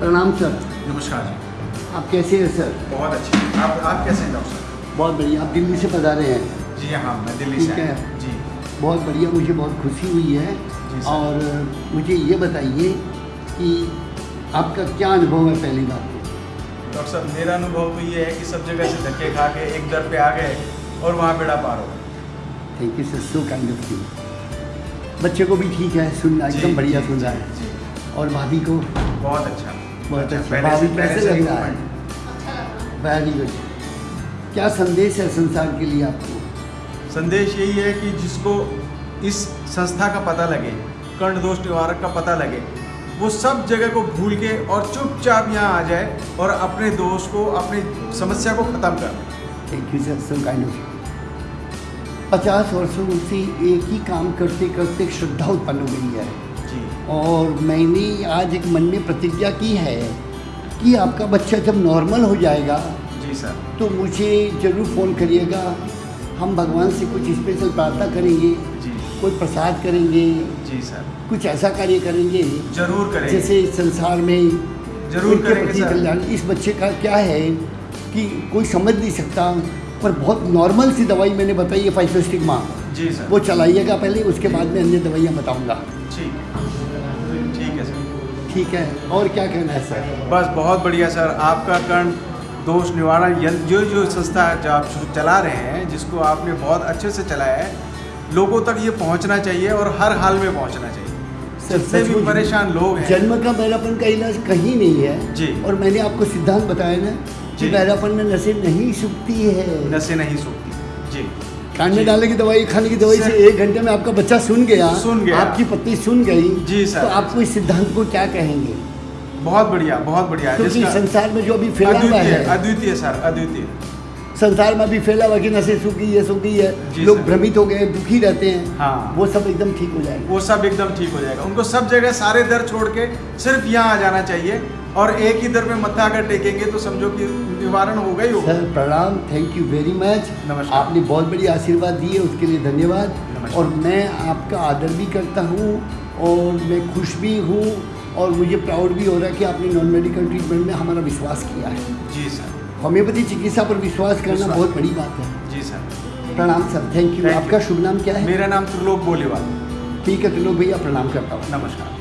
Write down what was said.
प्रणाम सर। नमस्कार जी। आप कैसे हैं सर? बहुत अच्छे आप आप कैसे हैं डॉक्टर साहब? बहुत बढ़िया। आप दिल्ली से पधारे हैं? जी हाँ मैं दिल्ली से है। जी। बहुत बढ़िया। मुझे बहुत खुशी हुई है। और मुझे ये बताइए कि आपका क्या अनुभव है पहली बार तो? डॉक्टर साहब मेरा अनुभव तो ये है कि सब जगह से धक्के खा के एक दर पे आ गए और वहाँ बेड़ा पार हो thank you sir so kind of you बच्चे को भी ठीक है सुनना एकदम बढ़िया सुन रहा है। और भाभी को? बहुत अच्छा। बहुत अच्छा। पहले भाभी से- कैसे लग रहा है। वेरी गुड क्या संदेश है संसार के लिए आपको? संदेश यही है कि जिसको इस संस्था का पता लगे कर्ण दोष निवारक का पता लगे वो सब जगह को भूल के और चुपचाप यहाँ आ जाए और अपने दोष को अपनी समस्या को ख़त्म कर thank you sir so kind of पचास वर्षों से एक ही काम करते करते श्रद्धा उत्पन्न हो गई है। और मैंने आज एक मन में प्रतिज्ञा की है कि आपका बच्चा जब नॉर्मल हो जाएगा जी सर। तो मुझे ज़रूर फ़ोन करिएगा। हम भगवान से कुछ स्पेशल प्रार्थना करेंगे जी। कोई प्रसाद करेंगे जी सर। कुछ ऐसा कार्य करेंगे ज़रूर करेंगे। जैसे संसार में ज़रूर करेंगे सर। कल्याण। इस बच्चे का क्या है कि कोई समझ नहीं सकता पर बहुत नॉर्मल सी दवाई मैंने बताई है फाइफोस्टिग्मा जी सर। वो चलाइएगा पहले उसके बाद में अन्य दवाइयाँ बताऊँगा। ठीक। ठीक है सर। ठीक है और क्या कहना है सर? बस बहुत बढ़िया सर आपका कर्ण दोष निवारण यंत्र जो जो संस्था जो आप चला रहे हैं जिसको आपने बहुत अच्छे से चलाया है लोगों तक ये पहुँचना चाहिए और हर हाल में पहुँचना चाहिए। सर, जितने भी परेशान लोग हैं। जन्म का बहरापन का इलाज कहीं नहीं है। जी। और मैंने आपको सिद्धांत बताया ना कि जी। बहरापन में नशे नहीं सूखती है। नशे नहीं सूखती। जी। कान में डालने की दवाई खाने की दवाई से एक घंटे में आपका बच्चा सुन गया सुन गया। आपकी पत्नी सुन गई जी, सर। तो आपको इस सिद्धांत को क्या कहेंगे? बहुत बढ़िया बहुत बढ़िया। क्योंकि जिसका संसार में जो अभी फैला हुआ है अद्वितीय सर अद्वितीय। संसार में अभी फैला हुआ कि नशे सूख गई है सूख गई है लोग भ्रमित हो गए दुखी रहते हैं। हाँ। वो सब एकदम ठीक हो जाएगा। वो सब एकदम ठीक हो जाएगा। उनको सब जगह सारे दर छोड़ के सिर्फ़ यहाँ आ जाना चाहिए। और एक ही दर में मत्था अगर टेकेंगे तो समझो कि निवारण होगा ही होगा। सर प्रणाम थैंक यू वेरी मच नमस्कार। आपने बहुत बड़ी आशीर्वाद दिए उसके लिए धन्यवाद। और मैं आपका आदर भी करता हूँ और मैं खुश भी हूँ और मुझे प्राउड भी हो रहा है कि आपने नॉन मेडिकल ट्रीटमेंट में हमारा विश्वास किया है। जी सर होम्योपैथी चिकित्सा पर विश्वास करना विश्वास। बहुत बड़ी बात है। जी सर प्रणाम सर थैंक यू आपका शुभ नाम क्या है? मेरा नाम त्रिलोक बोलेवाल। ठीक है त्रिलोक भैया प्रणाम करता हूँ। नमस्कार।